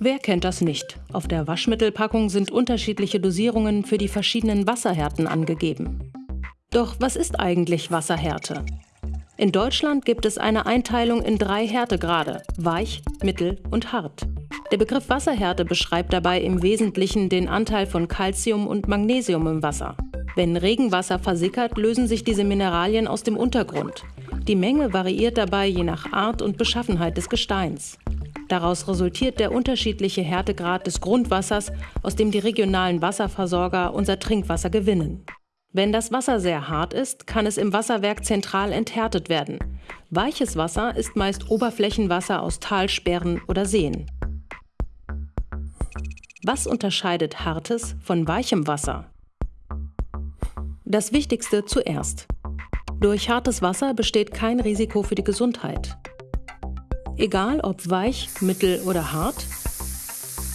Wer kennt das nicht? Auf der Waschmittelpackung sind unterschiedliche Dosierungen für die verschiedenen Wasserhärten angegeben. Doch was ist eigentlich Wasserhärte? In Deutschland gibt es eine Einteilung in drei Härtegrade, weich, mittel und hart. Der Begriff Wasserhärte beschreibt dabei im Wesentlichen den Anteil von Calcium und Magnesium im Wasser. Wenn Regenwasser versickert, lösen sich diese Mineralien aus dem Untergrund. Die Menge variiert dabei je nach Art und Beschaffenheit des Gesteins. Daraus resultiert der unterschiedliche Härtegrad des Grundwassers, aus dem die regionalen Wasserversorger unser Trinkwasser gewinnen. Wenn das Wasser sehr hart ist, kann es im Wasserwerk zentral enthärtet werden. Weiches Wasser ist meist Oberflächenwasser aus Talsperren oder Seen. Was unterscheidet hartes von weichem Wasser? Das Wichtigste zuerst. Durch hartes Wasser besteht kein Risiko für die Gesundheit. Egal ob weich, mittel oder hart,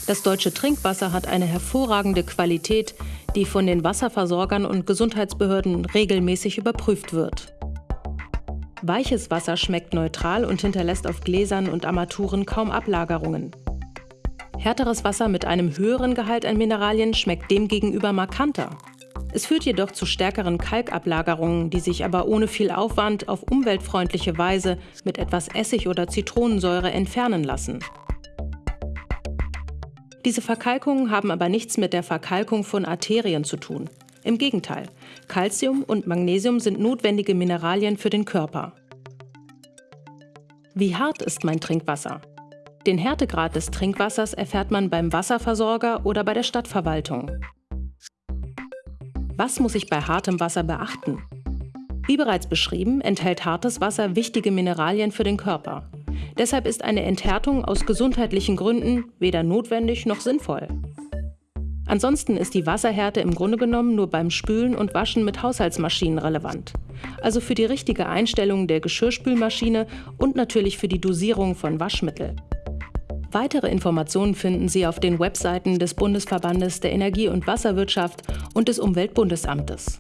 das deutsche Trinkwasser hat eine hervorragende Qualität, die von den Wasserversorgern und Gesundheitsbehörden regelmäßig überprüft wird. Weiches Wasser schmeckt neutral und hinterlässt auf Gläsern und Armaturen kaum Ablagerungen. Härteres Wasser mit einem höheren Gehalt an Mineralien schmeckt demgegenüber markanter. Es führt jedoch zu stärkeren Kalkablagerungen, die sich aber ohne viel Aufwand auf umweltfreundliche Weise mit etwas Essig oder Zitronensäure entfernen lassen. Diese Verkalkungen haben aber nichts mit der Verkalkung von Arterien zu tun. Im Gegenteil, Calcium und Magnesium sind notwendige Mineralien für den Körper. Wie hart ist mein Trinkwasser? Den Härtegrad des Trinkwassers erfährt man beim Wasserversorger oder bei der Stadtverwaltung. Was muss ich bei hartem Wasser beachten? Wie bereits beschrieben, enthält hartes Wasser wichtige Mineralien für den Körper. Deshalb ist eine Enthärtung aus gesundheitlichen Gründen weder notwendig noch sinnvoll. Ansonsten ist die Wasserhärte im Grunde genommen nur beim Spülen und Waschen mit Haushaltsmaschinen relevant. Also für die richtige Einstellung der Geschirrspülmaschine und natürlich für die Dosierung von Waschmittel. Weitere Informationen finden Sie auf den Webseiten des Bundesverbandes der Energie- und Wasserwirtschaft und des Umweltbundesamtes.